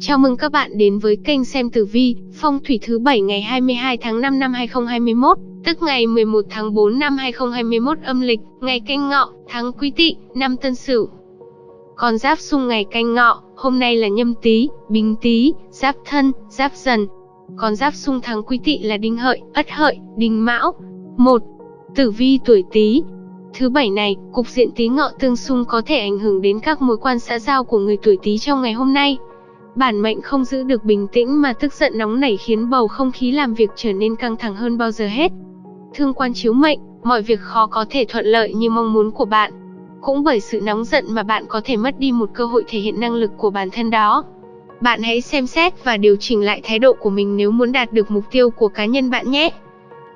Chào mừng các bạn đến với kênh xem tử vi, phong thủy thứ 7 ngày 22 tháng 5 năm 2021, tức ngày 11 tháng 4 năm 2021 âm lịch, ngày canh ngọ, tháng quý tỵ, năm tân sửu. Con giáp xung ngày canh ngọ, hôm nay là nhâm tý, bính tý, giáp thân, giáp dần. Con giáp xung tháng quý tỵ là đinh hợi, ất hợi, đinh mão. 1. Tử vi tuổi tý, Thứ bảy này, cục diện tí ngọ tương xung có thể ảnh hưởng đến các mối quan xã giao của người tuổi Tý trong ngày hôm nay. Bản mệnh không giữ được bình tĩnh mà tức giận nóng nảy khiến bầu không khí làm việc trở nên căng thẳng hơn bao giờ hết. Thương quan chiếu mệnh, mọi việc khó có thể thuận lợi như mong muốn của bạn. Cũng bởi sự nóng giận mà bạn có thể mất đi một cơ hội thể hiện năng lực của bản thân đó. Bạn hãy xem xét và điều chỉnh lại thái độ của mình nếu muốn đạt được mục tiêu của cá nhân bạn nhé.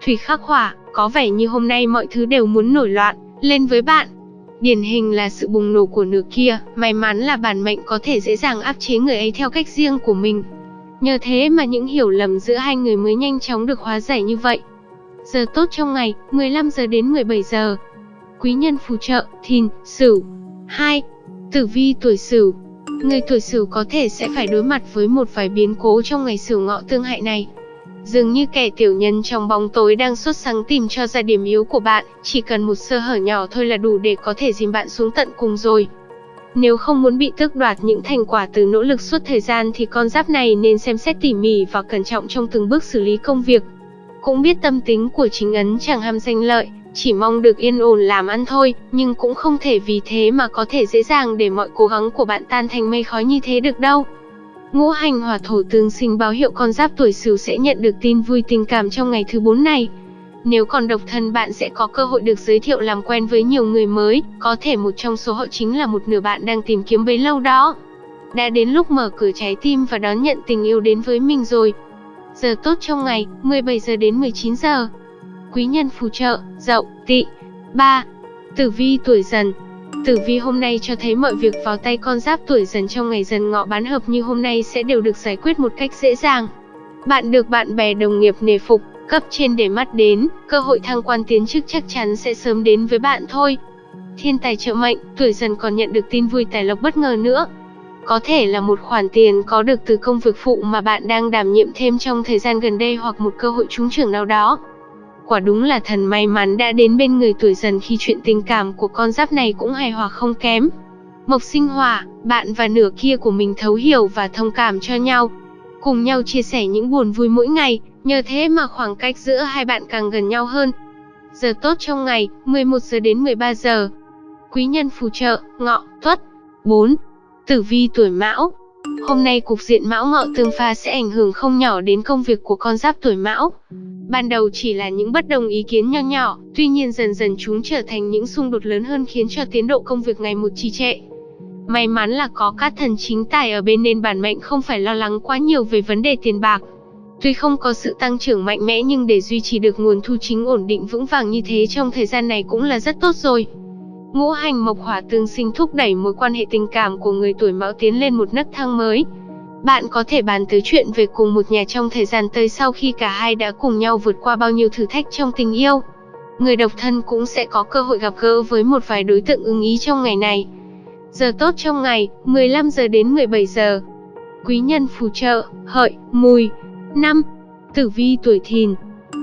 Thủy khắc hỏa, có vẻ như hôm nay mọi thứ đều muốn nổi loạn, lên với bạn. Điển hình là sự bùng nổ của nửa kia, may mắn là bản mệnh có thể dễ dàng áp chế người ấy theo cách riêng của mình. Nhờ thế mà những hiểu lầm giữa hai người mới nhanh chóng được hóa giải như vậy. Giờ tốt trong ngày, 15 giờ đến 17 giờ. Quý nhân phù trợ, thìn, sửu. 2. Tử vi tuổi sửu. Người tuổi sửu có thể sẽ phải đối mặt với một vài biến cố trong ngày sửu ngọ tương hại này. Dường như kẻ tiểu nhân trong bóng tối đang xuất sáng tìm cho ra điểm yếu của bạn, chỉ cần một sơ hở nhỏ thôi là đủ để có thể dìm bạn xuống tận cùng rồi. Nếu không muốn bị tước đoạt những thành quả từ nỗ lực suốt thời gian thì con giáp này nên xem xét tỉ mỉ và cẩn trọng trong từng bước xử lý công việc. Cũng biết tâm tính của chính ấn chẳng ham danh lợi, chỉ mong được yên ổn làm ăn thôi, nhưng cũng không thể vì thế mà có thể dễ dàng để mọi cố gắng của bạn tan thành mây khói như thế được đâu. Ngũ hành hỏa thổ tương sinh báo hiệu con giáp tuổi Sửu sẽ nhận được tin vui tình cảm trong ngày thứ 4 này. Nếu còn độc thân bạn sẽ có cơ hội được giới thiệu làm quen với nhiều người mới, có thể một trong số họ chính là một nửa bạn đang tìm kiếm bấy lâu đó. Đã đến lúc mở cửa trái tim và đón nhận tình yêu đến với mình rồi. Giờ tốt trong ngày, 17 giờ đến 19 giờ. Quý nhân phù trợ, dậu, tỵ. 3. Tử vi tuổi dần, Tử vi hôm nay cho thấy mọi việc vào tay con giáp tuổi dần trong ngày dần ngọ bán hợp như hôm nay sẽ đều được giải quyết một cách dễ dàng. Bạn được bạn bè đồng nghiệp nề phục, cấp trên để mắt đến, cơ hội thăng quan tiến chức chắc chắn sẽ sớm đến với bạn thôi. Thiên tài trợ mệnh, tuổi dần còn nhận được tin vui tài lộc bất ngờ nữa. Có thể là một khoản tiền có được từ công việc phụ mà bạn đang đảm nhiệm thêm trong thời gian gần đây hoặc một cơ hội trúng trưởng nào đó. Quả đúng là thần may mắn đã đến bên người tuổi dần khi chuyện tình cảm của con giáp này cũng hài hòa không kém. Mộc sinh hòa, bạn và nửa kia của mình thấu hiểu và thông cảm cho nhau. Cùng nhau chia sẻ những buồn vui mỗi ngày, nhờ thế mà khoảng cách giữa hai bạn càng gần nhau hơn. Giờ tốt trong ngày, 11 giờ đến 13 giờ. Quý nhân phù trợ, ngọ, tuất. 4. Tử vi tuổi mão, Hôm nay cục diện mão ngọ tương pha sẽ ảnh hưởng không nhỏ đến công việc của con giáp tuổi mão. Ban đầu chỉ là những bất đồng ý kiến nho nhỏ, tuy nhiên dần dần chúng trở thành những xung đột lớn hơn khiến cho tiến độ công việc ngày một trì trệ. May mắn là có các thần chính tài ở bên nên bản mệnh không phải lo lắng quá nhiều về vấn đề tiền bạc. Tuy không có sự tăng trưởng mạnh mẽ nhưng để duy trì được nguồn thu chính ổn định vững vàng như thế trong thời gian này cũng là rất tốt rồi. Ngũ hành mộc hỏa tương sinh thúc đẩy mối quan hệ tình cảm của người tuổi mão tiến lên một nấc thang mới. Bạn có thể bàn tới chuyện về cùng một nhà trong thời gian tới sau khi cả hai đã cùng nhau vượt qua bao nhiêu thử thách trong tình yêu. Người độc thân cũng sẽ có cơ hội gặp gỡ với một vài đối tượng ưng ý trong ngày này. Giờ tốt trong ngày, 15 giờ đến 17 giờ. Quý nhân phù trợ, hợi, mùi. 5. Tử vi tuổi thìn,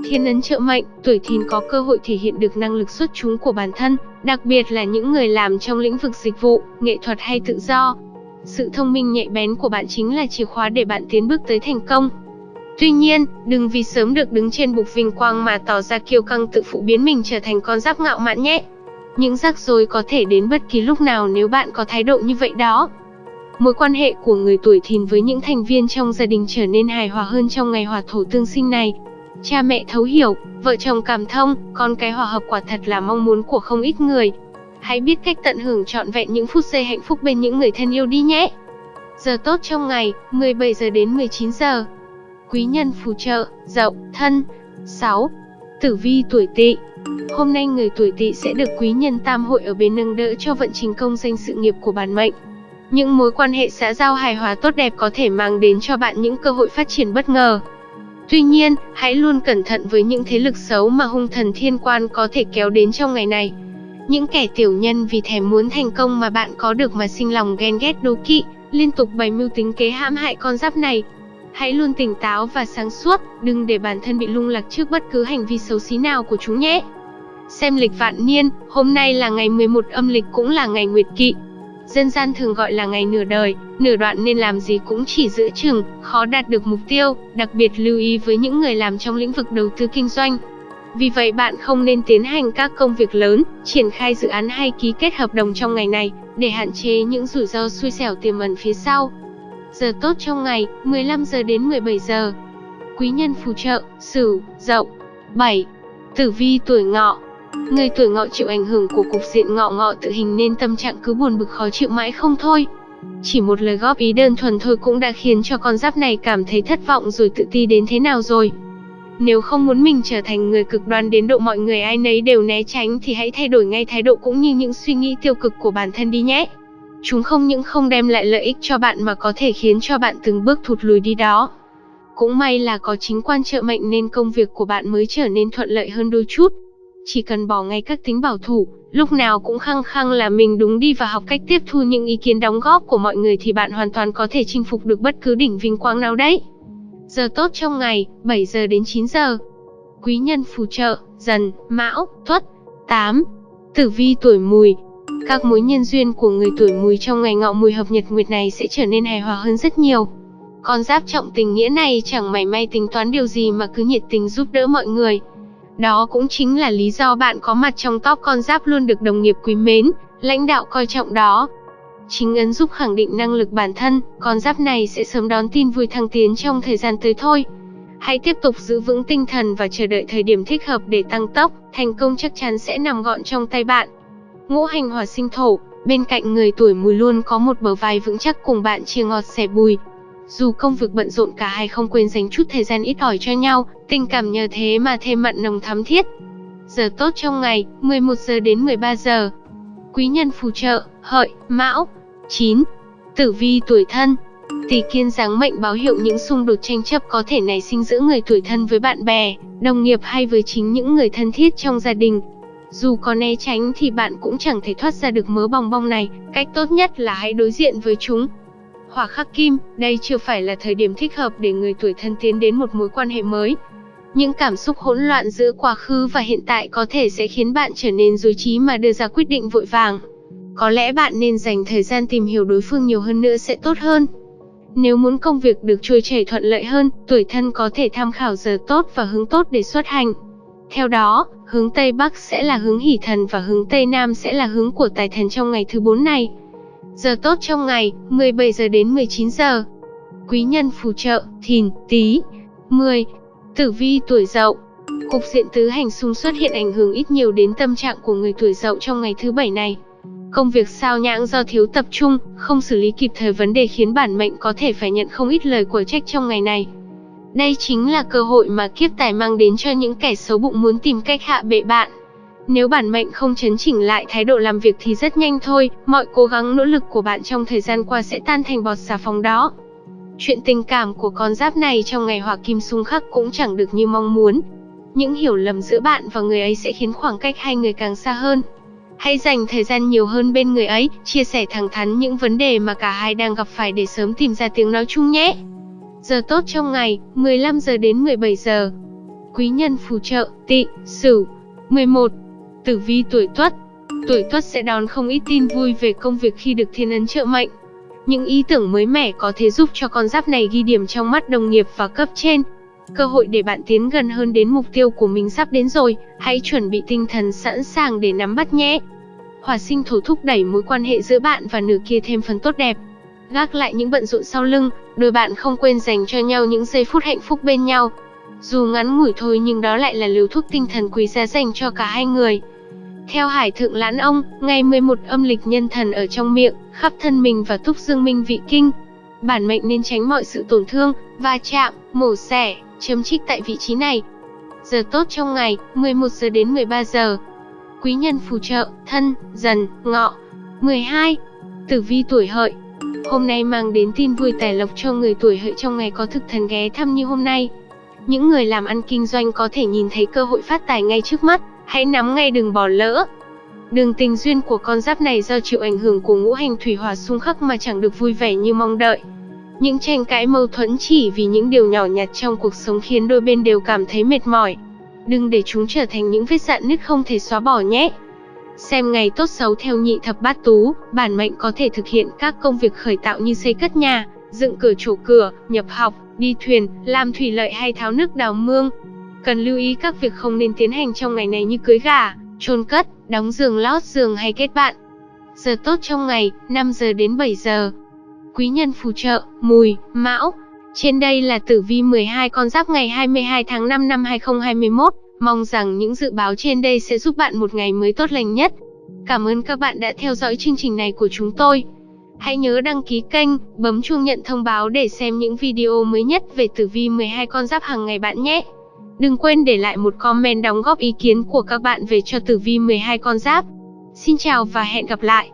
Thiên ấn trợ mệnh, tuổi thìn có cơ hội thể hiện được năng lực xuất chúng của bản thân, đặc biệt là những người làm trong lĩnh vực dịch vụ, nghệ thuật hay tự do. Sự thông minh nhạy bén của bạn chính là chìa khóa để bạn tiến bước tới thành công. Tuy nhiên, đừng vì sớm được đứng trên bục vinh quang mà tỏ ra kiêu căng tự phụ biến mình trở thành con giáp ngạo mạn nhé. Những rắc rối có thể đến bất kỳ lúc nào nếu bạn có thái độ như vậy đó. Mối quan hệ của người tuổi thìn với những thành viên trong gia đình trở nên hài hòa hơn trong ngày hòa thổ tương sinh này, Cha mẹ thấu hiểu, vợ chồng cảm thông, con cái hòa hợp quả thật là mong muốn của không ít người. Hãy biết cách tận hưởng trọn vẹn những phút giây hạnh phúc bên những người thân yêu đi nhé. Giờ tốt trong ngày, 17 giờ đến 19 giờ. Quý nhân phù trợ, dậu, thân. 6. Tử vi tuổi tỵ Hôm nay người tuổi tỵ sẽ được quý nhân tam hội ở bên nâng đỡ cho vận trình công danh sự nghiệp của bản mệnh. Những mối quan hệ xã giao hài hòa tốt đẹp có thể mang đến cho bạn những cơ hội phát triển bất ngờ. Tuy nhiên, hãy luôn cẩn thận với những thế lực xấu mà hung thần thiên quan có thể kéo đến trong ngày này. Những kẻ tiểu nhân vì thèm muốn thành công mà bạn có được mà sinh lòng ghen ghét đố kỵ, liên tục bày mưu tính kế hãm hại con giáp này. Hãy luôn tỉnh táo và sáng suốt, đừng để bản thân bị lung lạc trước bất cứ hành vi xấu xí nào của chúng nhé. Xem lịch vạn niên, hôm nay là ngày 11 âm lịch cũng là ngày nguyệt kỵ. Dân gian thường gọi là ngày nửa đời, nửa đoạn nên làm gì cũng chỉ giữa chừng, khó đạt được mục tiêu, đặc biệt lưu ý với những người làm trong lĩnh vực đầu tư kinh doanh. Vì vậy bạn không nên tiến hành các công việc lớn, triển khai dự án hay ký kết hợp đồng trong ngày này, để hạn chế những rủi ro xui xẻo tiềm ẩn phía sau. Giờ tốt trong ngày, 15 giờ đến 17 giờ. Quý nhân phù trợ, Sửu, Dậu. 7. Tử vi tuổi Ngọ. Người tuổi Ngọ chịu ảnh hưởng của cục diện ngọ ngọ tự hình nên tâm trạng cứ buồn bực khó chịu mãi không thôi. Chỉ một lời góp ý đơn thuần thôi cũng đã khiến cho con giáp này cảm thấy thất vọng rồi tự ti đến thế nào rồi. Nếu không muốn mình trở thành người cực đoan đến độ mọi người ai nấy đều né tránh thì hãy thay đổi ngay thái độ cũng như những suy nghĩ tiêu cực của bản thân đi nhé. Chúng không những không đem lại lợi ích cho bạn mà có thể khiến cho bạn từng bước thụt lùi đi đó. Cũng may là có chính quan trợ mệnh nên công việc của bạn mới trở nên thuận lợi hơn đôi chút. Chỉ cần bỏ ngay các tính bảo thủ, lúc nào cũng khăng khăng là mình đúng đi và học cách tiếp thu những ý kiến đóng góp của mọi người thì bạn hoàn toàn có thể chinh phục được bất cứ đỉnh vinh quang nào đấy. Giờ tốt trong ngày, 7 giờ đến 9 giờ. Quý nhân phù trợ, dần, mão, tuất. 8. Tử vi tuổi mùi. Các mối nhân duyên của người tuổi mùi trong ngày ngọ mùi hợp nhật nguyệt này sẽ trở nên hài hòa hơn rất nhiều. Con giáp trọng tình nghĩa này chẳng mảy may tính toán điều gì mà cứ nhiệt tình giúp đỡ mọi người. Đó cũng chính là lý do bạn có mặt trong top con giáp luôn được đồng nghiệp quý mến, lãnh đạo coi trọng đó. Chính ấn giúp khẳng định năng lực bản thân, con giáp này sẽ sớm đón tin vui thăng tiến trong thời gian tới thôi. Hãy tiếp tục giữ vững tinh thần và chờ đợi thời điểm thích hợp để tăng tốc, thành công chắc chắn sẽ nằm gọn trong tay bạn. Ngũ hành hỏa sinh thổ, bên cạnh người tuổi mùi luôn có một bờ vai vững chắc cùng bạn chia ngọt sẻ bùi. Dù công việc bận rộn cả hai không quên dành chút thời gian ít ỏi cho nhau, tình cảm nhờ thế mà thêm mặn nồng thắm thiết. Giờ tốt trong ngày, 11 giờ đến 13 giờ. Quý nhân phù trợ, hợi, mão, 9. Tử vi tuổi thân Tỷ kiên giáng mệnh báo hiệu những xung đột tranh chấp có thể nảy sinh giữa người tuổi thân với bạn bè, đồng nghiệp hay với chính những người thân thiết trong gia đình. Dù có né tránh thì bạn cũng chẳng thể thoát ra được mớ bong bong này, cách tốt nhất là hãy đối diện với chúng. Hỏa khắc kim, đây chưa phải là thời điểm thích hợp để người tuổi thân tiến đến một mối quan hệ mới. Những cảm xúc hỗn loạn giữa quá khứ và hiện tại có thể sẽ khiến bạn trở nên dối trí mà đưa ra quyết định vội vàng. Có lẽ bạn nên dành thời gian tìm hiểu đối phương nhiều hơn nữa sẽ tốt hơn. Nếu muốn công việc được trôi chảy thuận lợi hơn, tuổi thân có thể tham khảo giờ tốt và hướng tốt để xuất hành. Theo đó, hướng Tây Bắc sẽ là hướng hỷ thần và hướng Tây Nam sẽ là hướng của tài thần trong ngày thứ 4 này. Giờ tốt trong ngày, 17 giờ đến 19 giờ. Quý nhân phù trợ, thìn, tí. 10. Tử vi tuổi dậu. Cục diện tứ hành xung xuất hiện ảnh hưởng ít nhiều đến tâm trạng của người tuổi dậu trong ngày thứ bảy này. Công việc sao nhãng do thiếu tập trung, không xử lý kịp thời vấn đề khiến bản mệnh có thể phải nhận không ít lời của trách trong ngày này. Đây chính là cơ hội mà kiếp tài mang đến cho những kẻ xấu bụng muốn tìm cách hạ bệ bạn. Nếu bản mệnh không chấn chỉnh lại thái độ làm việc thì rất nhanh thôi, mọi cố gắng nỗ lực của bạn trong thời gian qua sẽ tan thành bọt xà phòng đó. Chuyện tình cảm của con giáp này trong ngày hỏa kim xung khắc cũng chẳng được như mong muốn. Những hiểu lầm giữa bạn và người ấy sẽ khiến khoảng cách hai người càng xa hơn. Hãy dành thời gian nhiều hơn bên người ấy, chia sẻ thẳng thắn những vấn đề mà cả hai đang gặp phải để sớm tìm ra tiếng nói chung nhé. Giờ tốt trong ngày, 15 giờ đến 17 giờ. Quý nhân phù trợ, tị, sửu. 11. Tử vi tuổi tuất. Tuổi tuất sẽ đón không ít tin vui về công việc khi được thiên ấn trợ mệnh. Những ý tưởng mới mẻ có thể giúp cho con giáp này ghi điểm trong mắt đồng nghiệp và cấp trên, Cơ hội để bạn tiến gần hơn đến mục tiêu của mình sắp đến rồi, hãy chuẩn bị tinh thần sẵn sàng để nắm bắt nhé. Hỏa sinh thổ thúc đẩy mối quan hệ giữa bạn và nửa kia thêm phần tốt đẹp. Gác lại những bận rộn sau lưng, đôi bạn không quên dành cho nhau những giây phút hạnh phúc bên nhau. Dù ngắn ngủi thôi nhưng đó lại là liều thuốc tinh thần quý giá dành cho cả hai người. Theo Hải Thượng Lãn Ông, ngày 11 âm lịch nhân thần ở trong miệng, khắp thân mình và thúc dương minh vị kinh. Bản mệnh nên tránh mọi sự tổn thương, va chạm, mổ xẻ, chấm trích tại vị trí này. Giờ tốt trong ngày, 11 giờ đến 13 giờ. Quý nhân phù trợ, thân, dần, ngọ. 12. Tử vi tuổi hợi. Hôm nay mang đến tin vui tài lộc cho người tuổi hợi trong ngày có thực thần ghé thăm như hôm nay. Những người làm ăn kinh doanh có thể nhìn thấy cơ hội phát tài ngay trước mắt, hãy nắm ngay đừng bỏ lỡ. Đường tình duyên của con giáp này do chịu ảnh hưởng của ngũ hành thủy hỏa xung khắc mà chẳng được vui vẻ như mong đợi. Những tranh cãi mâu thuẫn chỉ vì những điều nhỏ nhặt trong cuộc sống khiến đôi bên đều cảm thấy mệt mỏi. Đừng để chúng trở thành những vết dạn nứt không thể xóa bỏ nhé. Xem ngày tốt xấu theo nhị thập bát tú, bản mệnh có thể thực hiện các công việc khởi tạo như xây cất nhà, dựng cửa trổ cửa, nhập học, đi thuyền, làm thủy lợi hay tháo nước đào mương. Cần lưu ý các việc không nên tiến hành trong ngày này như cưới gà, chôn cất, đóng giường lót giường hay kết bạn. Giờ tốt trong ngày, 5 giờ đến 7 giờ. Quý nhân phù trợ, mùi, mão. Trên đây là tử vi 12 con giáp ngày 22 tháng 5 năm 2021. Mong rằng những dự báo trên đây sẽ giúp bạn một ngày mới tốt lành nhất. Cảm ơn các bạn đã theo dõi chương trình này của chúng tôi. Hãy nhớ đăng ký kênh, bấm chuông nhận thông báo để xem những video mới nhất về tử vi 12 con giáp hàng ngày bạn nhé. Đừng quên để lại một comment đóng góp ý kiến của các bạn về cho tử vi 12 con giáp. Xin chào và hẹn gặp lại.